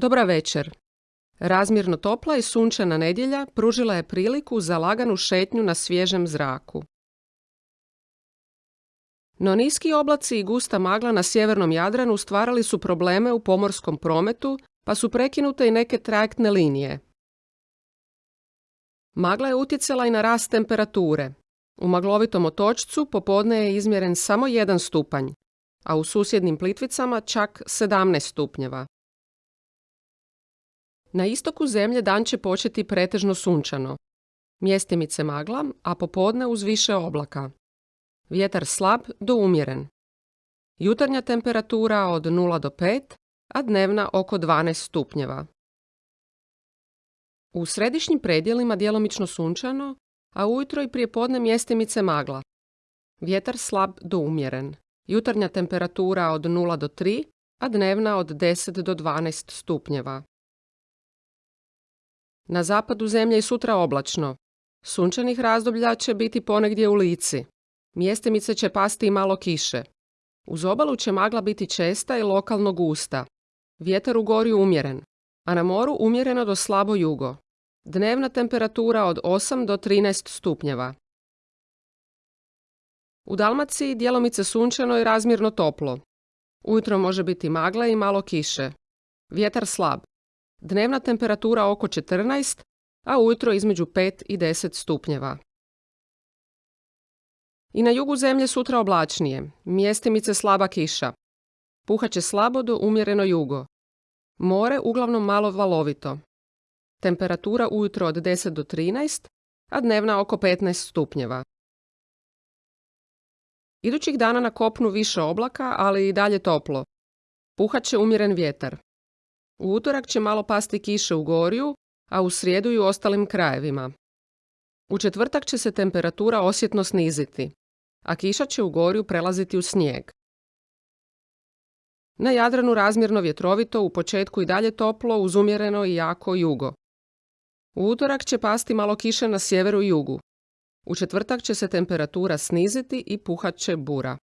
Dobra večer. Razmjerno topla i sunčana nedjelja pružila je priliku za laganu šetnju na svježem zraku. No niski oblaci i gusta magla na sjevernom Jadranu stvarali su probleme u pomorskom prometu, pa su prekinute i neke trajektne linije. Magla je utjecala i na rast temperature. U maglovitom otočcu popodne je izmjeren samo jedan stupanj, a u susjednim plitvicama čak 17 stupnjeva. Na istoku zemlje dan će početi pretežno sunčano. Mjestimice magla, a popodne uz više oblaka. Vjetar slab do umjeren. Jutarnja temperatura od 0 do 5, a dnevna oko 12 stupnjeva. U središnjim predjelima djelomično sunčano, a ujutro i prije podne mjestimice magla. Vjetar slab do umjeren. Jutarnja temperatura od 0 do 3, a dnevna od 10 do 12 stupnjeva. Na zapadu zemlje i sutra oblačno. Sunčanih razdoblja će biti ponegdje u lici. Mjestimice će pasti i malo kiše. Uz obalu će magla biti česta i lokalno gusta. Vjetar u gori umjeren, a na moru umjereno do slabo jugo. Dnevna temperatura od 8 do 13 stupnjeva. U Dalmaciji djelomice sunčano i razmjerno toplo. Ujutro može biti magla i malo kiše. Vjetar slab. Dnevna temperatura oko 14, a ujutro između 5 i 10 stupnjeva. I na jugu zemlje sutra oblačnije, mjestimice slaba kiša. Puhaće slabo do umjereno jugo. More uglavnom malo valovito. Temperatura ujutro od 10 do 13, a dnevna oko 15 stupnjeva. Idućih dana na kopnu više oblaka, ali i dalje toplo. Puhaće umjeren vjetar. U utorak će malo pasti kiše u Goriju, a u srijedu i u ostalim krajevima. U četvrtak će se temperatura osjetno sniziti, a kiša će u Goriju prelaziti u snijeg. Na Jadranu razmjerno vjetrovito, u početku i dalje toplo, uzumjereno i jako jugo. U utorak će pasti malo kiše na sjeveru i jugu. U četvrtak će se temperatura sniziti i puhat će bura.